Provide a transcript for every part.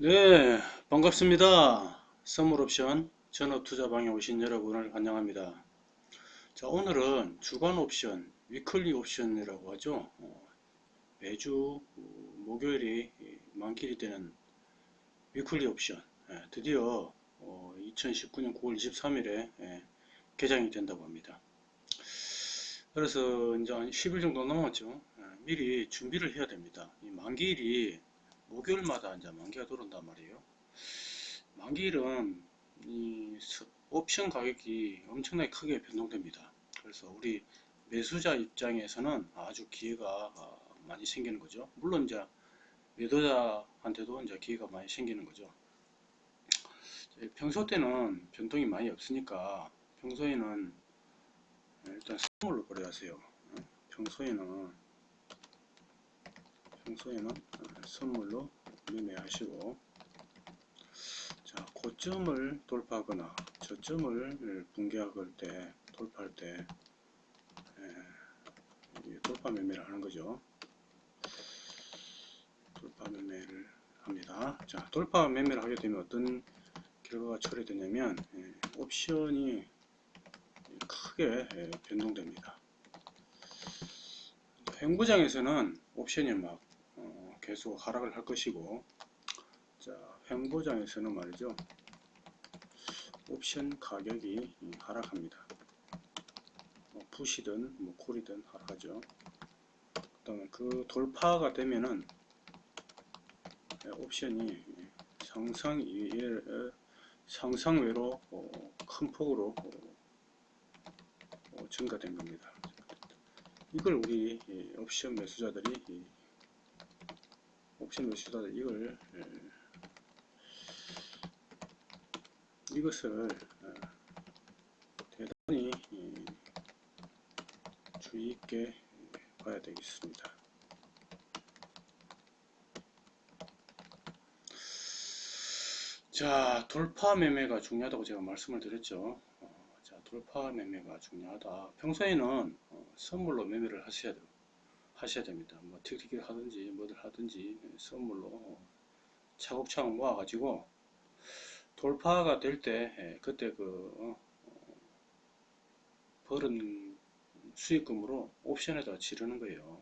네, 반갑습니다. 선물옵션 전업투자방에 오신 여러분을 환영합니다. 자, 오늘은 주간 옵션, weekly 옵션이라고 하죠. 어, 매주 어, 목요일이 만기일이 되는 weekly 옵션. 예, 드디어 2019년 9월 23일에 개장이 된다고 합니다. 그래서 이제 한 10일 정도 남았죠. 예, 미리 준비를 해야 됩니다. 이 만기일이 목요일마다 이제 만기가 들어온단 말이에요. 만기일은 이 옵션 가격이 엄청나게 크게 변동됩니다. 그래서 우리 매수자 입장에서는 아주 기회가 많이 생기는 거죠. 물론 이제 매도자한테도 이제 기회가 많이 생기는 거죠. 평소 때는 변동이 많이 없으니까 평소에는 일단 선물로 거래하세요. 평소에는 평소에는 선물로 매매하시고. 자 고점을 돌파하거나 저점을 붕괴할 때 돌파할 때 예, 돌파 매매를 하는 거죠. 돌파 매매를 합니다. 자 돌파 매매를 하게 되면 어떤 결과가 처리되냐면 예, 옵션이 크게 예, 변동됩니다. 횡보장에서는 옵션이 막 계속 하락을 할 것이고 자 횡보장에서는 말이죠. 옵션 가격이 하락합니다. 뭐 푸시든 뭐 콜이든 하락하죠. 그 다음에 그 돌파가 되면은 옵션이 상상 상상외로 어, 큰 폭으로 어, 증가된 겁니다. 이걸 우리 옵션 매수자들이 옵션 매수자들 이걸 예, 이것을 어, 대단히 주의 있게 봐야 되겠습니다. 자 돌파 매매가 중요하다고 제가 말씀을 드렸죠. 어, 자 돌파 매매가 중요하다. 평소에는 어, 선물로 매매를 하셔야 돼요. 하셔야 됩니다. 뭐 틱틱을 하든지 뭐들 하든지 선물로 차곡차곡 모아 가지고 돌파가 될 때 그때 그 어, 벌은 수익금으로 옵션에다 지르는 거예요.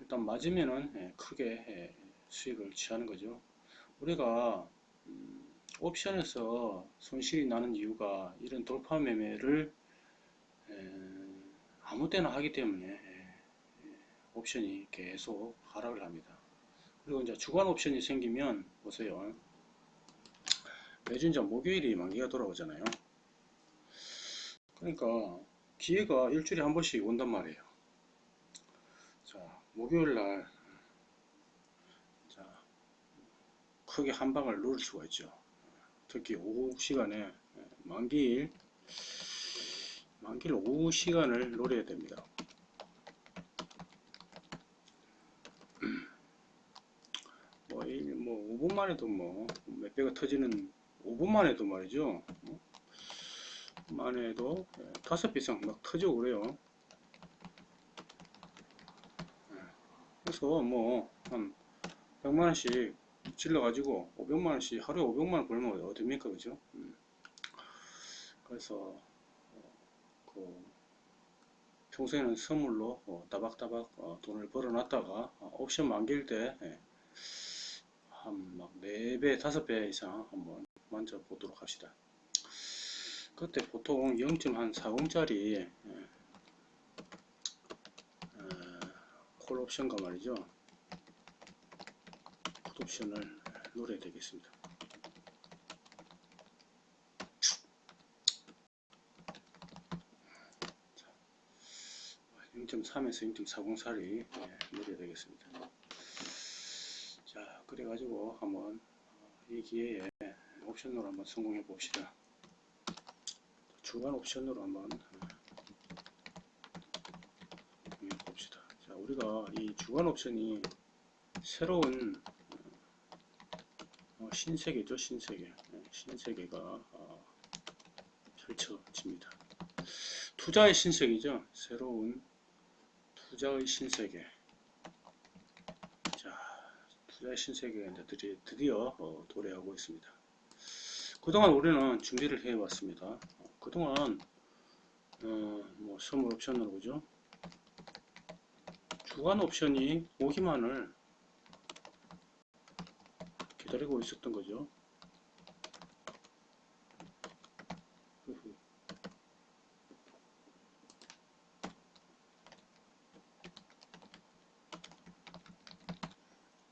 일단 맞으면은 크게 수익을 취하는 거죠. 우리가 음, 옵션에서 손실이 나는 이유가 이런 돌파 매매를 아무 때나 하기 때문에 옵션이 계속 하락을 합니다. 그리고 이제 주간 옵션이 생기면 보세요. 매주 이제 목요일이 만기가 돌아오잖아요. 그러니까 기회가 일주일에 한 번씩 온단 말이에요. 자, 목요일 날 자, 크게 한 방을 누를 수가 있죠. 특히 오후 시간에 만기일 만기일 오후 시간을 노려야 됩니다. 뭐 5분만 해도 뭐 몇 배가 터지는 5분만 해도 말이죠. 만 해도 예, 다섯 배 이상 막 터지고 그래요. 예, 그래서 뭐 한 100만원씩 질러 가지고 500만원씩 하루에 500만원 벌면 어딥니까 그죠? 음. 그래서 어, 그 평소에는 선물로 어, 따박따박 어, 돈을 벌어 놨다가 옵션 만길 때 예, 한막 4배, 5배 이상 한번 만져 보도록 합시다. 그때 보통 0.40짜리 예, 어, 콜 옵션과 말이죠. 풋 옵션을 노려야 되겠습니다. 0.3에서 0.40살이 노려야 되겠습니다. 그래가지고 한번 이 기회에 옵션으로 한번 성공해 봅시다. 주간 옵션으로 한번 해 봅시다. 자, 우리가 이 주간 옵션이 새로운 어, 신세계죠, 신세계. 네, 신세계가 어, 펼쳐집니다. 투자의 신세계죠. 새로운 투자의 신세계. 신세계에 이제 드디- 드디어 어, 도래하고 있습니다. 그동안 우리는 준비를 해왔습니다. 어, 그동안 어, 뭐 선물 옵션으로 그죠? 주간 옵션이 오기만을 기다리고 있었던 거죠. 흐흐.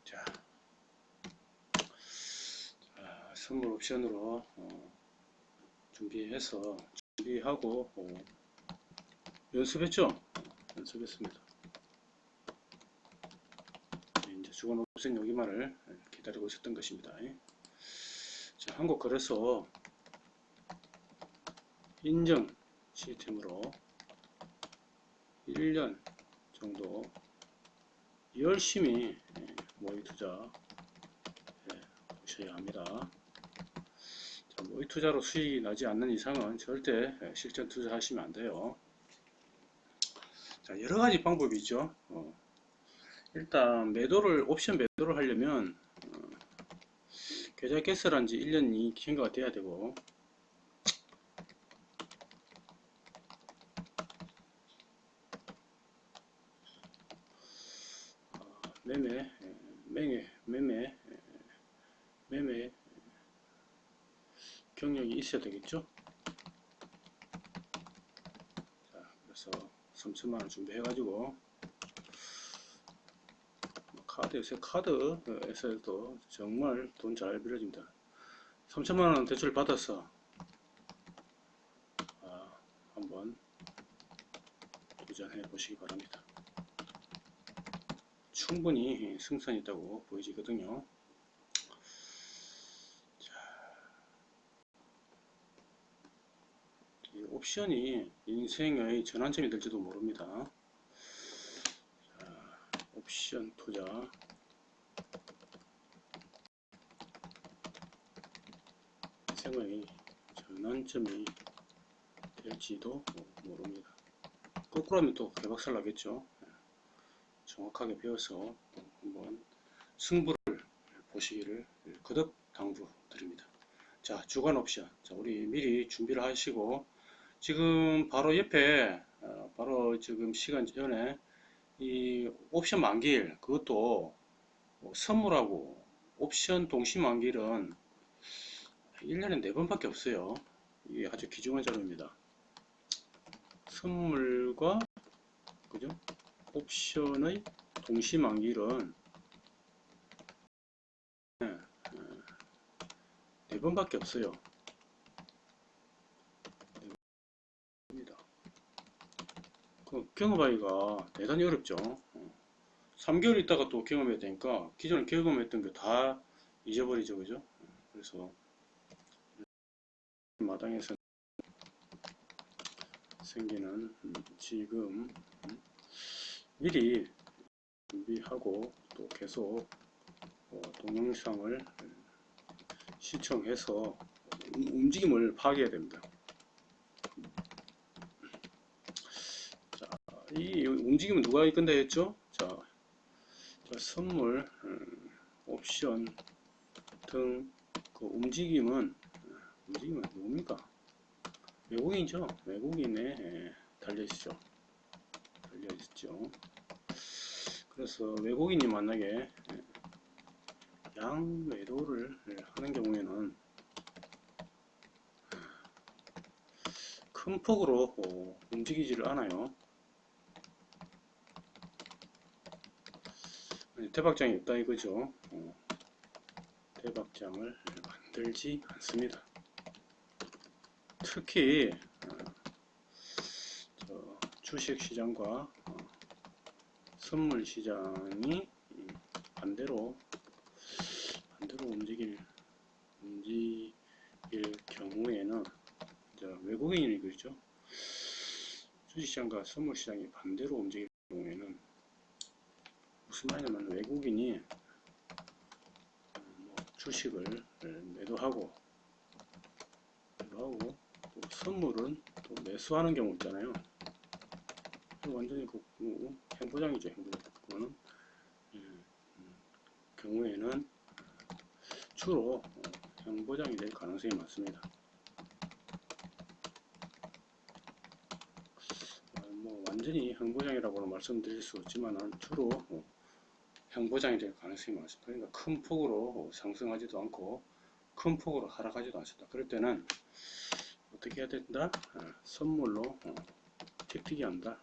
자, 자, 선물 옵션으로 어, 준비해서 준비하고 어, 연습했죠? 연습했습니다. 네, 이제 주간 옵션 여기만을 기다리고 있었던 것입니다. 자, 한국 거래소 인증 시스템으로 1년 정도 열심히 예, 모의 투자 예, 보셔야 합니다. 자, 모의 투자로 수익이 나지 않는 이상은 절대 예, 실전 투자하시면 안 돼요. 자, 여러 가지 방법이 있죠. 어, 일단 매도를 옵션 매도를 하려면 어, 계좌 개설한 지 1년이 경과가 돼야 되고 어, 매매 예, 매매 매매 예, 매매 예, 경력이 있어야 되겠죠. 자, 그래서 3천만 원 준비해 가지고 카드 요새 카드에서도 정말 돈 잘 빌려줍니다. 3천만 원 대출 받아서 아, 한번 도전해 보시기 바랍니다. 충분히 승산이 있다고 보여지거든요. 자, 이 옵션이 인생의 전환점이 될지도 모릅니다. 자, 옵션 투자 인생의 전환점이 될지도 모릅니다. 거꾸로 하면 또 개박살 나겠죠. 정확하게 배워서 한번 승부를 보시기를 거듭 당부드립니다. 자, 주간 옵션. 자, 우리 미리 준비를 하시고 지금 바로 옆에 어, 바로 지금 시간 전에 이 옵션 만기일 그것도 뭐 선물하고 옵션 동시 만기일은 1년에 4번밖에 없어요. 이게 아주 귀중한 자료입니다. 선물과 그죠? 옵션의 동시 만기일은 네, 어, 네 번밖에 없어요. 네 번입니다. 그 경험하기가 대단히 어렵죠. 어, 3개월 있다가 또 경험해야 되니까 기존에 경험했던 게 다 잊어버리죠, 그죠? 어, 그래서 마당에서 생기는 음, 지금 음, 미리 준비하고 또 계속 어, 동영상을 시청해서 음, 움직임을 파악해야 됩니다. 자, 이 움직임은 누가 이끈다 했죠? 자, 자, 선물, 음, 옵션 등 그 움직임은 움직임은 누굽니까? 외국인이죠. 외국인에 예, 달려있죠. 달려있죠. 그래서 외국인이 만약에 예, 양 매도를 예, 하는 경우에는 큰 폭으로 어, 움직이지를 않아요. 대박장이 없다 이거죠. 어, 대박장을 만들지 않습니다. 특히 어, 저 주식시장과 어, 선물시장이 음, 반대로 반대로 움직일 움직일 경우에는 외국인이 그렇죠. 주식시장과 선물시장이 반대로 움직일 경우에는 말이냐면 외국인이 어, 뭐 주식을 매도하고 매도하고 또 선물은 또 매수하는 경우 있잖아요. 완전히 그, 그 행보장이죠. 행보장. 그거는 예, 음, 경우에는 주로 어, 형보장이 될 가능성이 많습니다. 어, 뭐 완전히 형보장이라고는 말씀드릴 수 없지만은 주로 어, 형보장이 될 가능성이 많습니다. 그러니까 큰 폭으로 상승하지도 않고 큰 폭으로 하락하지도 않습니다. 그럴 때는 어떻게 해야 된다? 아, 선물로 어, 틱틱이 한다.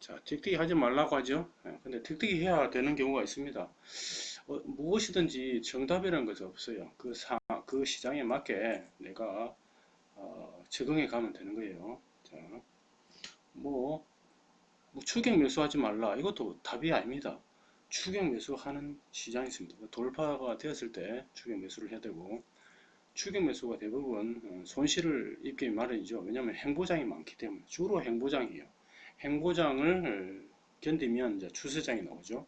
자, 틱틱이 하지 말라고 하죠. 예, 근데 틱틱이 해야 되는 경우가 있습니다. 어, 무엇이든지 정답이라는 것이 없어요. 그 사, 그 시장에 맞게 내가 어, 적응해 가면 되는 거예요. 자, 뭐, 뭐 추격 매수하지 말라. 이것도 답이 아닙니다. 추격 매수하는 시장이 있습니다. 돌파가 되었을 때 추격 매수를 해야 되고 추격 매수가 대부분 어, 손실을 입기 마련이죠. 왜냐하면 행보장이 많기 때문에 주로 행보장이에요. 행보장을 견디면 이제 추세장이 나오죠.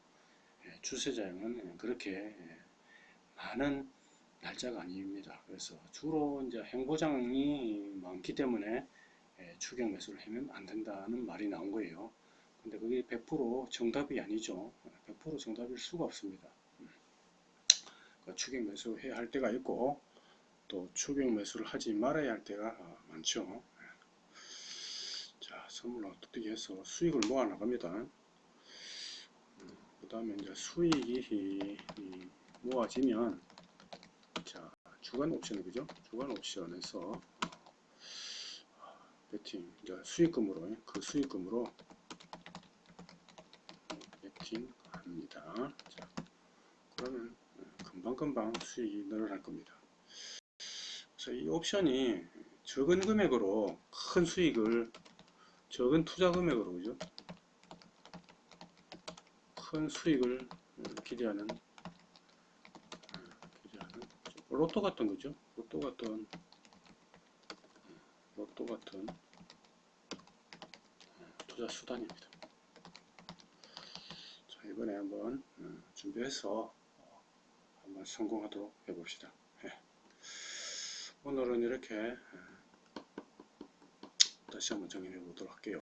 예, 추세장은 그렇게 예, 많은 날짜가 아닙니다. 그래서 주로 이제 행보장이 많기 때문에 예, 추격 매수를 하면 안 된다는 말이 나온 거예요. 근데 그게 100% 정답이 아니죠. 100% 정답일 수가 없습니다. 음. 그러니까 추격 매수 해야 할 때가 있고 또 추격 매수를 하지 말아야 할 때가 아, 많죠. 자, 선물 어떻게 해서 수익을 모아 나갑니다. 그 다음에 이제 수익이 이 모아지면 자, 주간 옵션 그죠? 주간 옵션에서 어, 베팅 이제 수익금으로 그 수익금으로 베팅합니다. 자, 그러면 금방금방 수익이 늘어날 겁니다. 그래서 이 옵션이 적은 금액으로 큰 수익을 적은 투자 금액으로 그죠? 큰 수익을 기대하는 기대하는 로또 같은 거죠. 로또 같은 로또 같은 투자 수단입니다. 자 이번에 한번 준비해서 한번 성공하도록 해봅시다. 예. 오늘은 이렇게 다시 한번 정리해 보도록 할게요.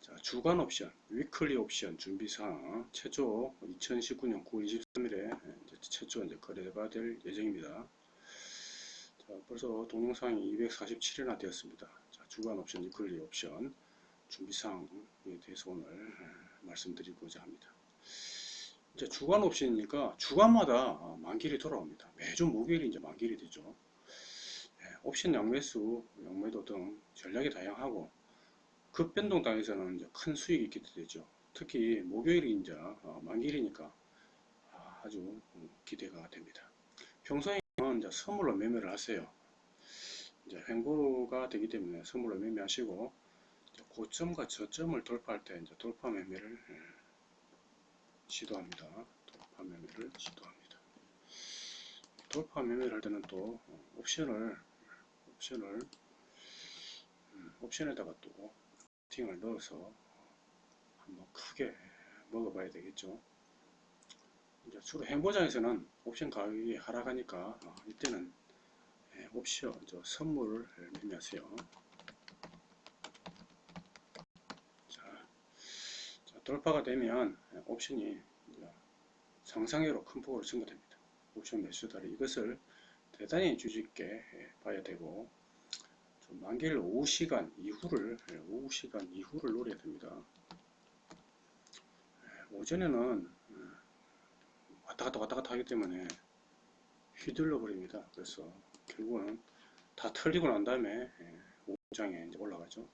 자, 주간 옵션, 위클리 옵션 준비사항 최초 2019년 9월 23일에 최초 이제 거래가 될 예정입니다. 자, 벌써 동영상이 247회나 되었습니다. 자, 주간 옵션, 위클리 옵션 준비사항에 대해서 오늘 말씀드리고자 합니다. 이제 주간 옵션이니까 주간마다 만기일이 돌아옵니다. 매주 목요일이 이제 만기일이 되죠. 옵션 양매수, 양매도 등 전략이 다양하고 급변동 당에서는 큰 수익이 있게 되죠. 특히 목요일이 이제 어, 만기일이니까 아주 기대가 됩니다. 평소에는 이제 선물로 매매를 하세요. 이제 횡보가 되기 때문에 선물로 매매하시고 고점과 저점을 돌파할 때 이제 돌파 매매를 예, 시도합니다. 돌파 매매를 시도합니다. 돌파 매매를 할 때는 또 옵션을 옵션을 음, 옵션에다가 또 팅을 넣어서 한번 크게 먹어봐야 되겠죠. 이제 주로 행보장에서는 옵션 가격이 하락하니까 어, 이때는 예, 옵션 저 선물을 매매하세요. 자, 자, 돌파가 되면 옵션이 상상외로 큰 폭으로 증가됩니다. 옵션 매수다리 이것을 대단히 주의깊게 예, 봐야 되고 만기일 오후 시간 이후를 예, 오후 시간 이후를 노려야 됩니다. 예, 오전에는 왔다 갔다 왔다 갔다 하기 때문에 휘둘러 버립니다. 그래서 결국은 다 털리고 난 다음에 5장에 이제 올라가죠.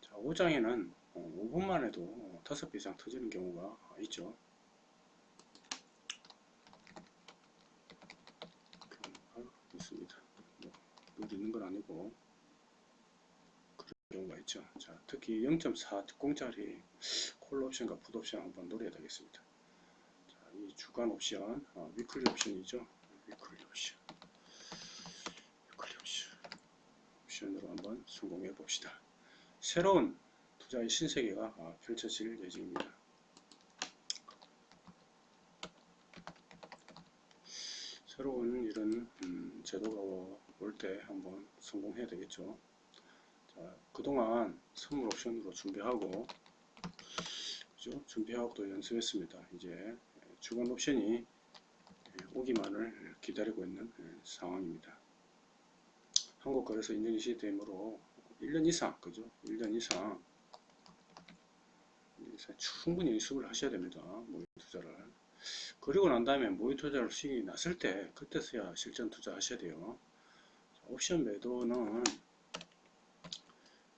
자, 5장에는 5분만 해도 5배 이상 터지는 경우가 있죠. 있습니다. 뭐, 있는 건 아니고 그런 경우가 있죠. 자, 특히 0.40짜리 콜 옵션과 풋 옵션 한번 노려야 되겠습니다. 자, 이 주간 옵션, 어, weekly 옵션이죠. weekly 옵션, weekly 옵션, 옵션으로 한번 성공해 봅시다. 새로운 투자의 신세계가 어, 펼쳐질 예정입니다. 새로운 이런 음, 제도가 올 때 한번 성공해야 되겠죠. 자, 그동안 선물 옵션으로 준비하고 그죠? 준비하고 또 연습했습니다. 이제 주간 옵션이 오기만을 기다리고 있는 상황입니다. 한국거래소 인증 시스템으로 1년 이상, 그죠? 1년 이상 충분히 연습을 하셔야 됩니다. 모의 투자를. 그리고 난 다음에 모의 투자를 수익이 났을 때 그때서야 실전 투자 하셔야 돼요. 옵션 매도는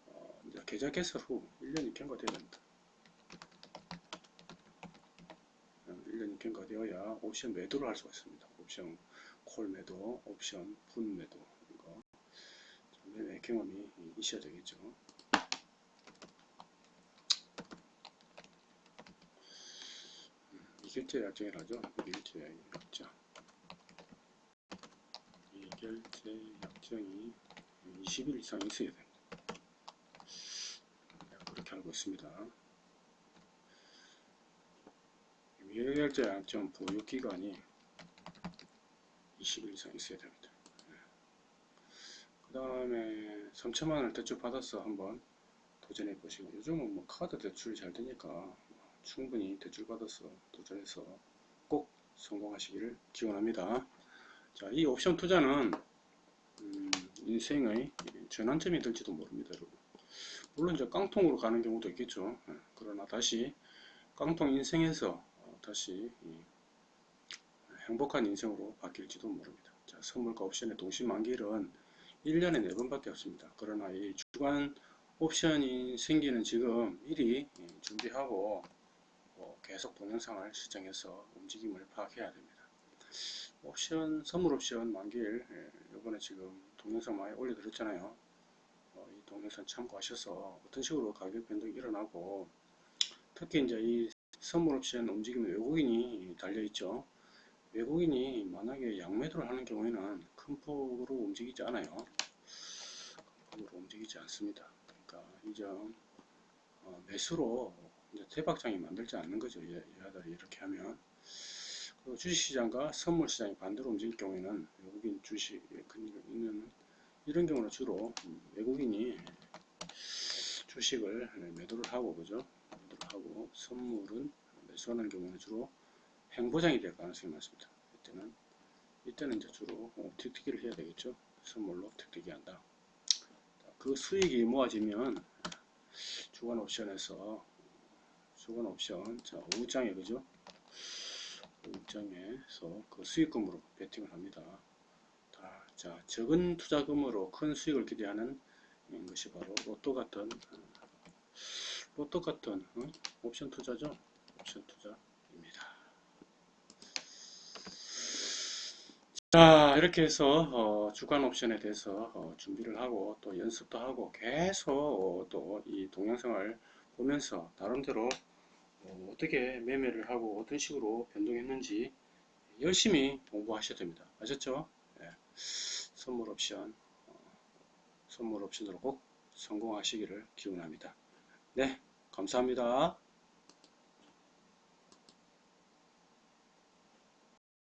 어, 계좌 개설 후 1년이 경과되어야 됩니다. 1년이 경과되어야 옵션 매도를 할 수가 있습니다. 옵션 콜 매도, 옵션 분 매도 이거 매매 경험이 있어야 되겠죠. 이결제 약정이라죠. 이결제 약정. 이 결제 약정이 20일 이상 있어야 됩니다. 네, 그렇게 알고 있습니다. 미결제 약정 보유 기간이 20일 이상 있어야 됩니다. 그 다음에 3천만 원을 대출 받아서 한번 도전해 보시고 요즘은 뭐 카드 대출이 잘 되니까 충분히 대출 받아서 도전해서 꼭 성공하시기를 기원합니다. 자, 이 옵션 투자는 음, 인생의 전환점이 될지도 모릅니다, 여러분. 물론 이제 깡통으로 가는 경우도 있겠죠. 예, 그러나 다시 깡통 인생에서 어, 다시 행복한 인생으로 바뀔지도 모릅니다. 자, 선물과 옵션의 동시 만기일은 1년에 4번밖에 없습니다. 그러나 이 주간 옵션이 생기는 지금 미리 준비하고 뭐 계속 동영상을 시청해서 움직임을 파악해야 됩니다. 옵션, 선물 옵션 만기일 이번에 지금 동영상 많이 올려드렸잖아요. 어, 이 동영상 참고하셔서 어떤 식으로 가격 변동이 일어나고 특히 이제 이 선물 옵션 움직임에 외국인이 달려있죠. 외국인이 만약에 양매도를 하는 경우에는 큰 폭으로 움직이지 않아요. 큰 폭으로 움직이지 않습니다. 그러니까 이점 어, 매수로 대박장이 만들지 않는 거죠. 얘들이 이렇게 하면 그 주식시장과 선물시장이 반대로 움직일 경우에는 외국인 주식 있는 이런 경우는 주로 외국인이 주식을 매도를 하고 그죠 매도를 하고 선물은 매수하는 경우는 주로 행보장이 될 가능성이 많습니다. 이때는 이때는 이제 주로 틱틱이를 해야 되겠죠. 선물로 틱틱이 한다. 그 수익이 모아지면 주간 옵션에서 주간 옵션 자 5장에 그죠? 5장에서 그 수익금으로 베팅을 합니다. 자 적은 투자금으로 큰 수익을 기대하는 것이 바로 로또 같은 로또 같은 어? 옵션 투자죠. 옵션 투자입니다. 자 이렇게 해서 어, 주간 옵션에 대해서 어, 준비를 하고 또 연습도 하고 계속 어, 또이 동영상을 보면서 나름대로 어, 떻게 매매를 하고 어떤 식으로 변동했는지 열심히 공부하셔야 됩니다. 아셨죠? 네. 선물 옵션 어, 선물 옵션으로 꼭 성공하시기를 기원합니다. 네 감사합니다.